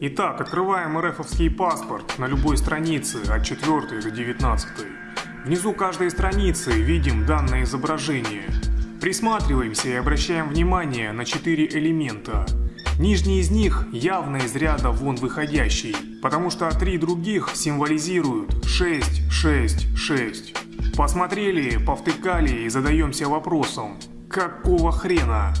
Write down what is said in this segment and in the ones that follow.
Итак, открываем РФовский паспорт на любой странице от 4 до 19. Внизу каждой страницы видим данное изображение. Присматриваемся и обращаем внимание на четыре элемента. Нижний из них явно из ряда вон выходящий, потому что три других символизируют 6, 6, 6. Посмотрели, повтыкали и задаемся вопросом, какого хрена?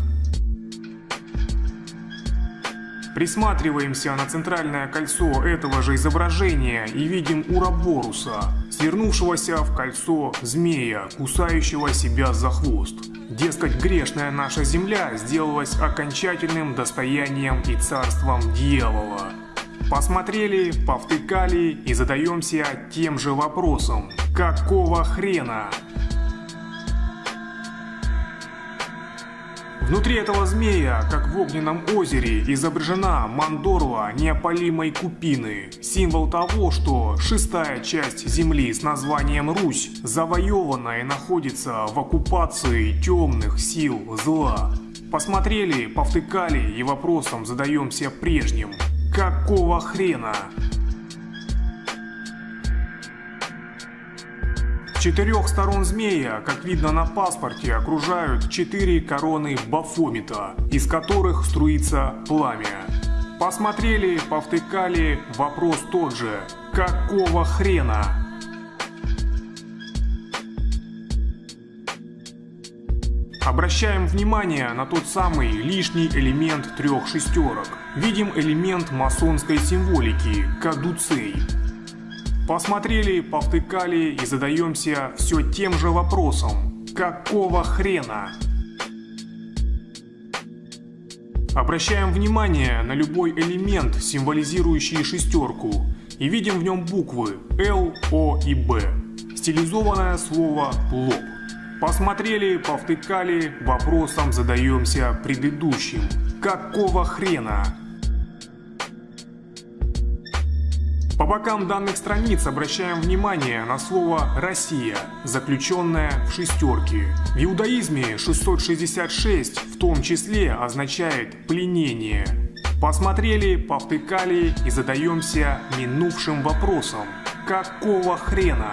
Присматриваемся на центральное кольцо этого же изображения и видим Ураборуса, свернувшегося в кольцо змея, кусающего себя за хвост. Дескать, грешная наша земля сделалась окончательным достоянием и царством дьявола. Посмотрели, повтыкали и задаемся тем же вопросом. Какого хрена? Внутри этого змея, как в огненном озере, изображена мандорла неопалимой купины, символ того, что шестая часть земли с названием Русь завоевана и находится в оккупации темных сил зла. Посмотрели, повтыкали и вопросом задаемся прежним. Какого хрена? Четырех сторон змея, как видно на паспорте, окружают четыре короны Бафомита, из которых струится пламя. Посмотрели, повтыкали, вопрос тот же. Какого хрена? Обращаем внимание на тот самый лишний элемент трех шестерок. Видим элемент масонской символики – кадуцей. Посмотрели, повтыкали и задаемся все тем же вопросом. Какого хрена? Обращаем внимание на любой элемент, символизирующий шестерку, и видим в нем буквы L, O и B. Стилизованное слово «лоб». Посмотрели, повтыкали, вопросом задаемся предыдущим. Какого хрена? По бокам данных страниц обращаем внимание на слово «Россия», заключенное в шестерке. В иудаизме 666 в том числе означает «пленение». Посмотрели, повтыкали и задаемся минувшим вопросом. Какого хрена?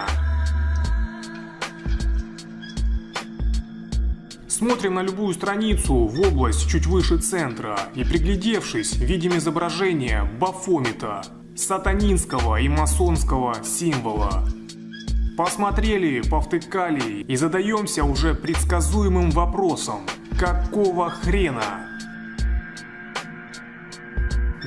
Смотрим на любую страницу в область чуть выше центра и приглядевшись, видим изображение Бафомита, сатанинского и масонского символа. Посмотрели, повтыкали и задаемся уже предсказуемым вопросом. Какого хрена?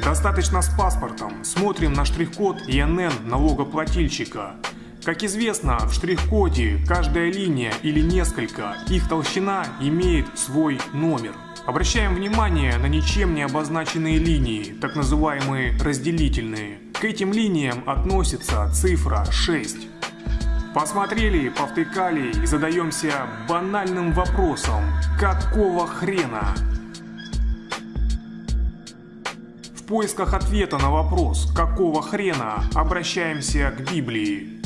Достаточно с паспортом. Смотрим на штрих-код ИНН налогоплательщика. Как известно, в штрих-коде каждая линия или несколько, их толщина имеет свой номер. Обращаем внимание на ничем не обозначенные линии, так называемые разделительные. К этим линиям относится цифра 6. Посмотрели, повтыкали и задаемся банальным вопросом. Какого хрена? В поисках ответа на вопрос «Какого хрена?» обращаемся к Библии.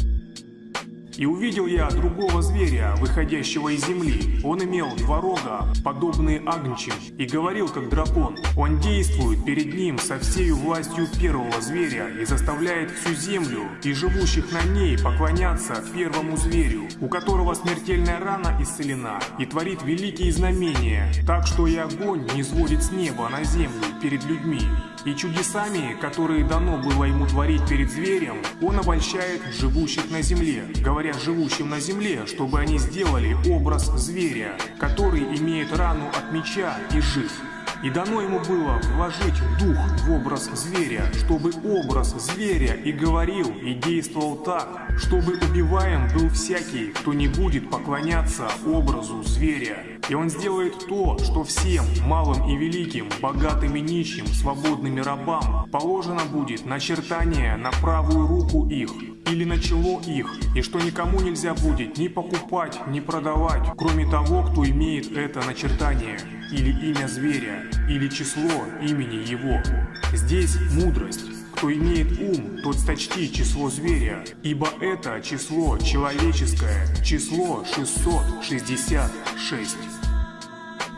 И увидел я другого зверя, выходящего из земли. Он имел два рога, подобные агнчим, и говорил как дракон. Он действует перед ним со всей властью первого зверя и заставляет всю землю и живущих на ней поклоняться первому зверю, у которого смертельная рана исцелена, и творит великие знамения, так что и огонь не сводит с неба на землю перед людьми. И чудесами, которые дано было ему творить перед зверем, он обольщает живущих на земле, говоря живущим на земле, чтобы они сделали образ зверя, который имеет рану от меча и жив. И дано ему было вложить дух в образ зверя, чтобы образ зверя и говорил, и действовал так, чтобы убиваем был всякий, кто не будет поклоняться образу зверя. И он сделает то, что всем, малым и великим, богатым и нищим, свободными рабам, положено будет начертание на правую руку их, или на чело их, и что никому нельзя будет ни покупать, ни продавать, кроме того, кто имеет это начертание, или имя зверя, или число имени его. Здесь мудрость. Кто имеет ум, тот сочти число зверя, ибо это число человеческое, число 666.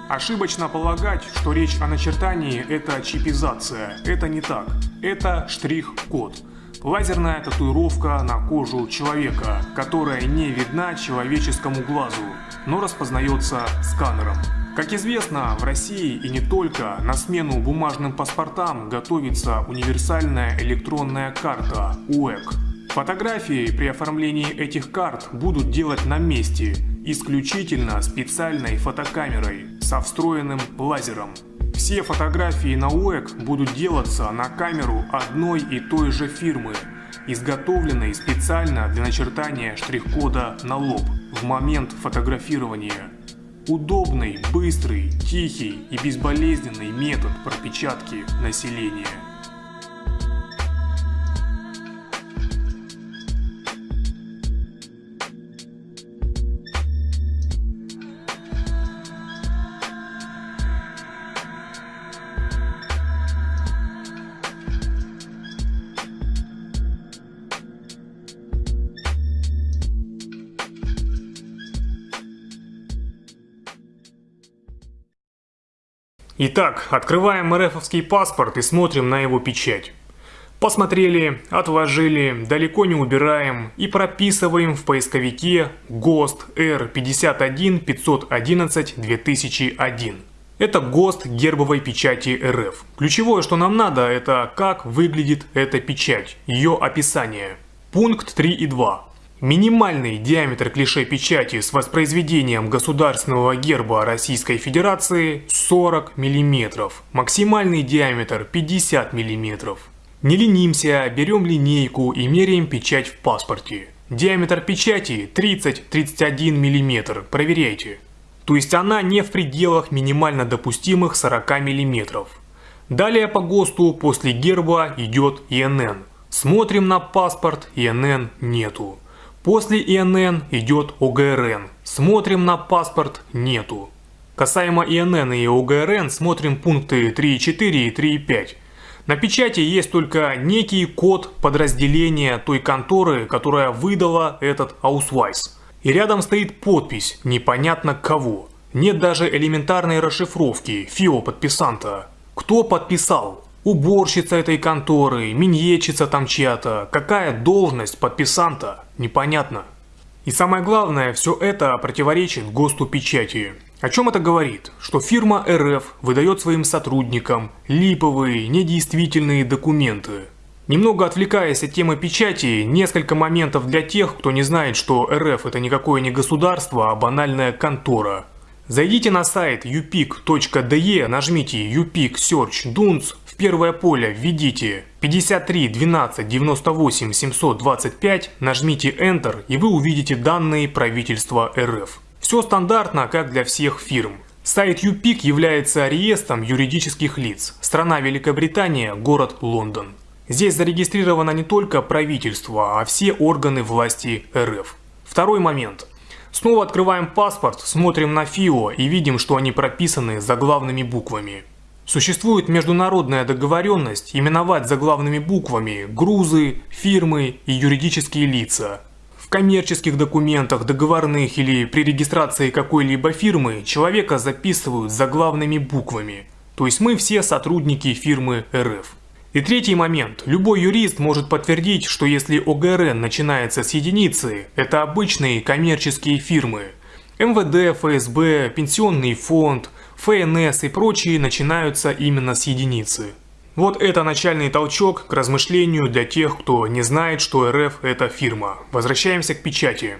Ошибочно полагать, что речь о начертании – это чипизация. Это не так. Это штрих-код. Лазерная татуировка на кожу человека, которая не видна человеческому глазу, но распознается сканером. Как известно, в России и не только на смену бумажным паспортам готовится универсальная электронная карта УЭК. Фотографии при оформлении этих карт будут делать на месте, исключительно специальной фотокамерой со встроенным лазером. Все фотографии на УЭК будут делаться на камеру одной и той же фирмы, изготовленной специально для начертания штрих-кода на лоб в момент фотографирования. Удобный, быстрый, тихий и безболезненный метод пропечатки населения. Итак, открываем РФовский паспорт и смотрим на его печать. Посмотрели, отложили, далеко не убираем и прописываем в поисковике ГОСТ R51 511 2001. Это ГОСТ гербовой печати РФ. Ключевое, что нам надо, это как выглядит эта печать, ее описание. Пункт 3 и 2. Минимальный диаметр клише печати с воспроизведением государственного герба Российской Федерации 40 мм, максимальный диаметр 50 мм. Не ленимся, берем линейку и меряем печать в паспорте. Диаметр печати 30-31 мм, проверяйте. То есть она не в пределах минимально допустимых 40 мм. Далее по ГОСТу после герба идет ИНН. Смотрим на паспорт, ИНН нету. После ИНН идет ОГРН. Смотрим на паспорт, нету. Касаемо ИНН и ОГРН смотрим пункты 3.4 и 3.5. На печати есть только некий код подразделения той конторы, которая выдала этот аусвайс. И рядом стоит подпись непонятно кого. Нет даже элементарной расшифровки ФИО подписанта. Кто подписал? Уборщица этой конторы, минетчица там чья-то, какая должность подписанта, непонятно. И самое главное, все это противоречит ГОСТу печати. О чем это говорит? Что фирма РФ выдает своим сотрудникам липовые, недействительные документы. Немного отвлекаясь от темы печати, несколько моментов для тех, кто не знает, что РФ это никакое не государство, а банальная контора. Зайдите на сайт upic.de, нажмите upic search dunce первое поле введите 53 12 98 725, нажмите Enter и вы увидите данные правительства РФ. Все стандартно, как для всех фирм. Сайт UPIC является реестром юридических лиц. Страна Великобритания, город Лондон. Здесь зарегистрировано не только правительство, а все органы власти РФ. Второй момент. Снова открываем паспорт, смотрим на ФИО и видим, что они прописаны заглавными буквами. Существует международная договоренность именовать заглавными буквами грузы, фирмы и юридические лица. В коммерческих документах, договорных или при регистрации какой-либо фирмы человека записывают заглавными буквами. То есть мы все сотрудники фирмы РФ. И третий момент. Любой юрист может подтвердить, что если ОГРН начинается с единицы, это обычные коммерческие фирмы. МВД, ФСБ, Пенсионный фонд – ФНС и прочие начинаются именно с единицы. Вот это начальный толчок к размышлению для тех, кто не знает, что РФ это фирма. Возвращаемся к печати.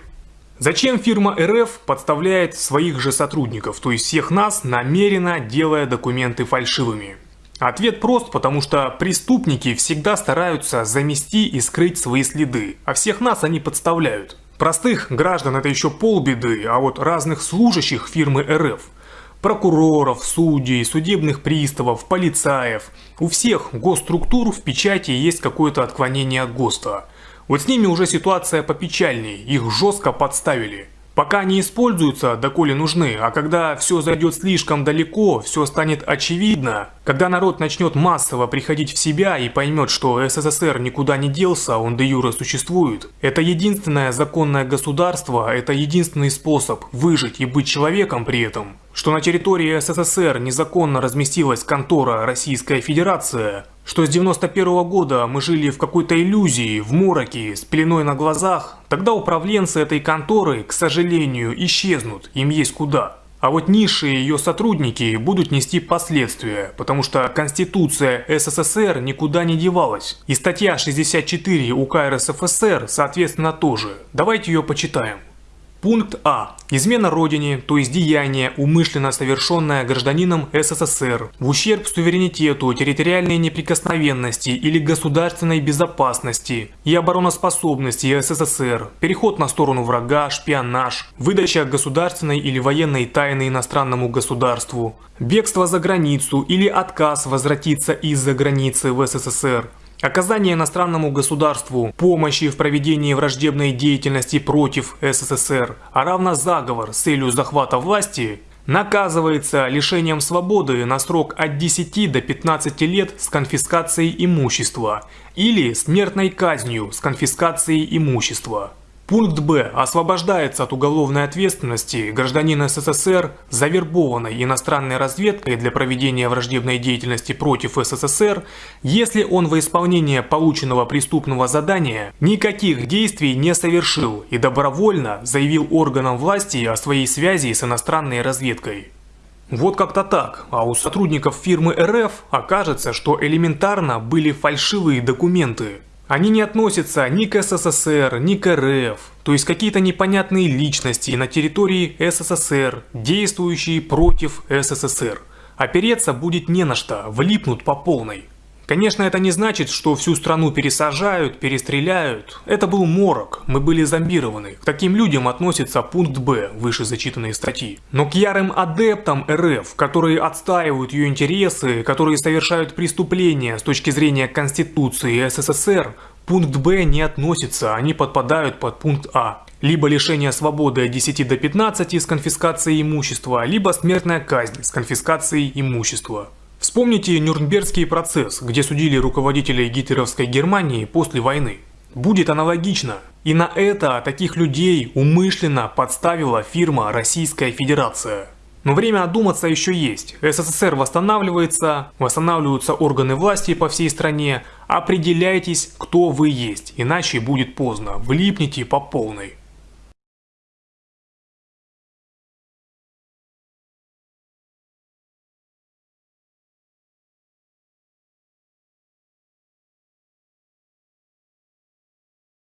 Зачем фирма РФ подставляет своих же сотрудников, то есть всех нас, намеренно делая документы фальшивыми? Ответ прост, потому что преступники всегда стараются замести и скрыть свои следы, а всех нас они подставляют. Простых граждан это еще полбеды, а вот разных служащих фирмы РФ – прокуроров, судей, судебных приставов, полицаев. У всех госструктур в печати есть какое-то отклонение от ГОСТа. Вот с ними уже ситуация попечальней, их жестко подставили. Пока не используются, доколе нужны, а когда все зайдет слишком далеко, все станет очевидно, когда народ начнет массово приходить в себя и поймет, что СССР никуда не делся, он де юре существует, это единственное законное государство, это единственный способ выжить и быть человеком при этом, что на территории СССР незаконно разместилась контора Российская Федерация, что с 91 -го года мы жили в какой-то иллюзии, в мороке, с пеленой на глазах, тогда управленцы этой конторы, к сожалению, исчезнут, им есть куда. А вот низшие ее сотрудники будут нести последствия, потому что Конституция СССР никуда не девалась. И статья 64 УК РСФСР, соответственно, тоже. Давайте ее почитаем. Пункт А. Измена Родине, то есть деяние, умышленно совершенное гражданином СССР, в ущерб суверенитету, территориальной неприкосновенности или государственной безопасности и обороноспособности СССР, переход на сторону врага, шпионаж, выдача государственной или военной тайны иностранному государству, бегство за границу или отказ возвратиться из-за границы в СССР, Оказание иностранному государству помощи в проведении враждебной деятельности против СССР, а равно заговор с целью захвата власти, наказывается лишением свободы на срок от 10 до 15 лет с конфискацией имущества или смертной казнью с конфискацией имущества. Пункт Б. Освобождается от уголовной ответственности гражданин СССР, завербованный иностранной разведкой для проведения враждебной деятельности против СССР, если он во исполнение полученного преступного задания никаких действий не совершил и добровольно заявил органам власти о своей связи с иностранной разведкой. Вот как-то так, а у сотрудников фирмы РФ окажется, что элементарно были фальшивые документы. Они не относятся ни к СССР, ни к РФ, то есть какие-то непонятные личности на территории СССР, действующие против СССР. Опереться будет не на что, влипнут по полной. Конечно, это не значит, что всю страну пересажают, перестреляют. Это был морок, мы были зомбированы. К таким людям относится пункт Б выше зачитанной статьи. Но к ярым адептам РФ, которые отстаивают ее интересы, которые совершают преступления с точки зрения Конституции СССР, пункт Б не относится, они подпадают под пункт А. Либо лишение свободы от 10 до 15 с конфискацией имущества, либо смертная казнь с конфискацией имущества. Вспомните Нюрнбергский процесс, где судили руководителей гитлеровской Германии после войны. Будет аналогично. И на это таких людей умышленно подставила фирма Российская Федерация. Но время одуматься еще есть. СССР восстанавливается, восстанавливаются органы власти по всей стране. Определяйтесь, кто вы есть, иначе будет поздно. Влипните по полной.